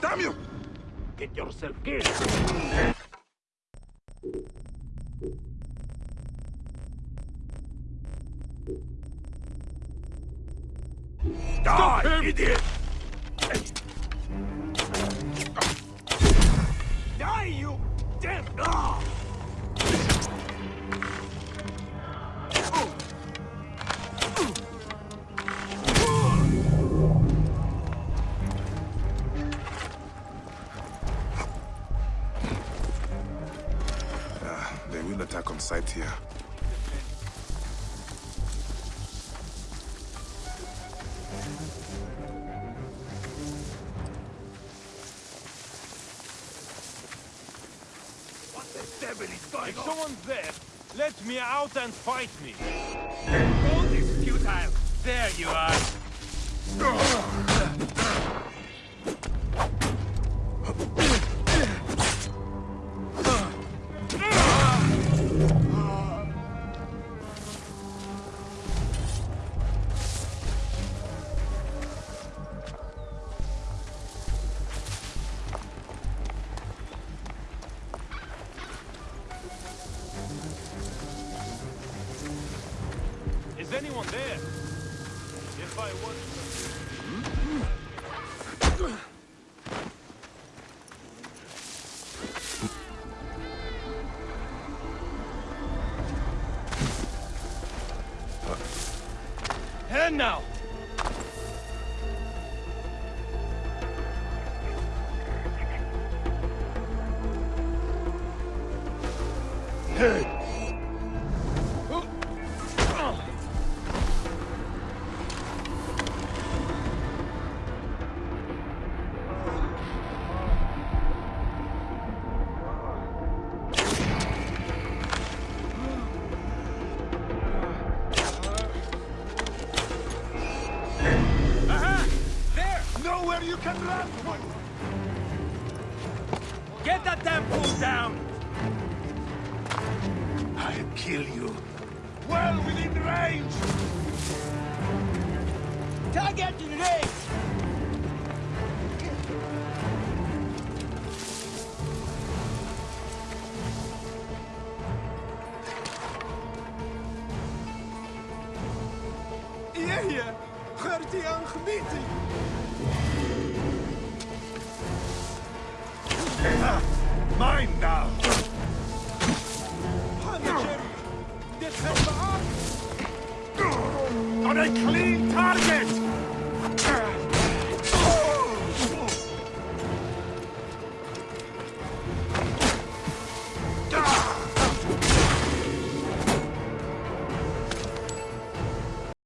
Damn you! Get yourself killed! Die, idiot! Attack on sight here. What the devil is going If on? someone's there, let me out and fight me. All this futile. There you are. Anyone there? If I was... And now! Aha! You can run! Get that damn fool down! I'll kill you. Well within range! Target in range! Jeje, gaat hij aan mine now! Dit hebben we af! On a clean target!